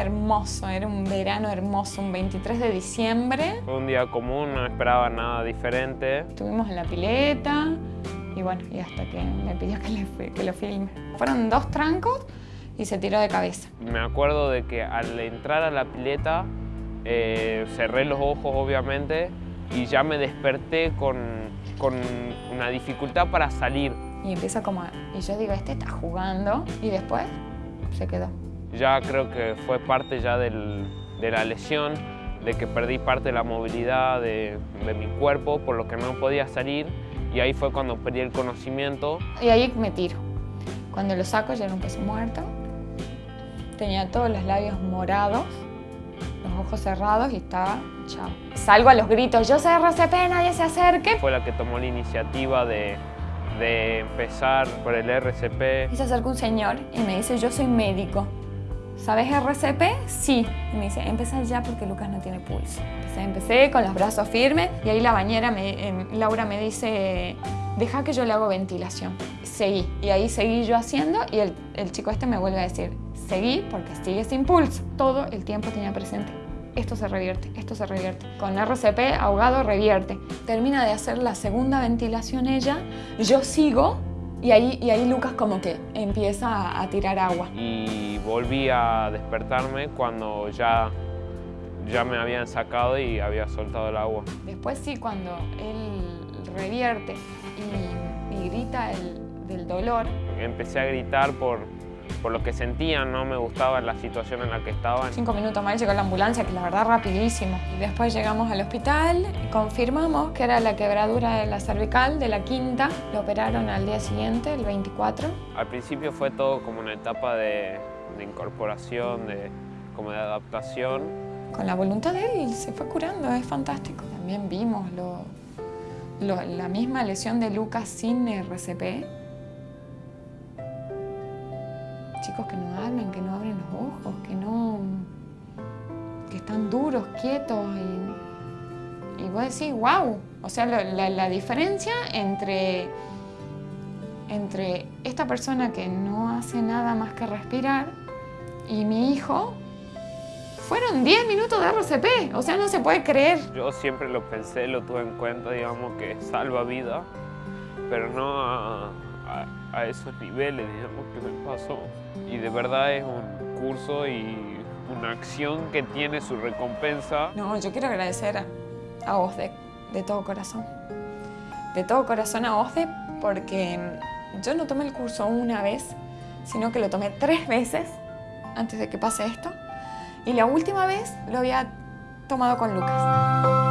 hermoso, era un verano hermoso, un 23 de diciembre. Fue un día común, no esperaba nada diferente. Estuvimos en la pileta y bueno, y hasta que me pidió que, le, que lo filme. Fueron dos trancos y se tiró de cabeza. Me acuerdo de que al entrar a la pileta eh, cerré los ojos obviamente y ya me desperté con, con una dificultad para salir. Y empieza como, y yo digo, este está jugando y después se quedó. Ya creo que fue parte ya del, de la lesión, de que perdí parte de la movilidad de, de mi cuerpo, por lo que no podía salir y ahí fue cuando perdí el conocimiento. Y ahí me tiro. Cuando lo saco ya era un peso muerto. Tenía todos los labios morados, los ojos cerrados y estaba chao. Salgo a los gritos, yo soy RCP, nadie se acerque. Fue la que tomó la iniciativa de, de empezar por el RCP. Y se acerca un señor y me dice, yo soy médico. ¿Sabes RCP? Sí. Y me dice, empieza ya porque Lucas no tiene pulso. Empecé, empecé con los brazos firmes y ahí la bañera, eh, Laura me dice, deja que yo le hago ventilación. Seguí. Y ahí seguí yo haciendo y el, el chico este me vuelve a decir, seguí porque sigue sin pulso. Todo el tiempo tenía presente. Esto se revierte, esto se revierte. Con RCP, ahogado, revierte. Termina de hacer la segunda ventilación ella, yo sigo y ahí, y ahí Lucas como que empieza a, a tirar agua. Y volví a despertarme cuando ya, ya me habían sacado y había soltado el agua. Después sí, cuando él revierte y, y grita el, del dolor. Empecé a gritar por, por lo que sentía, no me gustaba la situación en la que estaban. Cinco minutos más llegó la ambulancia, que la verdad rapidísimo. Y después llegamos al hospital, confirmamos que era la quebradura de la cervical de la quinta. Lo operaron al día siguiente, el 24. Al principio fue todo como una etapa de, de incorporación, de, como de adaptación. Con la voluntad de él se fue curando, es fantástico. También vimos lo, lo, la misma lesión de Lucas sin RCP. Chicos que no hablan, que no abren los ojos, que no... que están duros, quietos y... Y vos decís, wow, o sea, la, la, diferencia entre, entre esta persona que no hace nada más que respirar y mi hijo fueron 10 minutos de RCP, o sea, no se puede creer. Yo siempre lo pensé, lo tuve en cuenta, digamos, que salva vida, pero no a, esos niveles, digamos, que me pasó. Y de verdad es un curso y una acción que tiene su recompensa. No, yo quiero agradecer a, a OSDE de todo corazón. De todo corazón a OSDE porque yo no tomé el curso una vez, sino que lo tomé tres veces antes de que pase esto. Y la última vez lo había tomado con Lucas.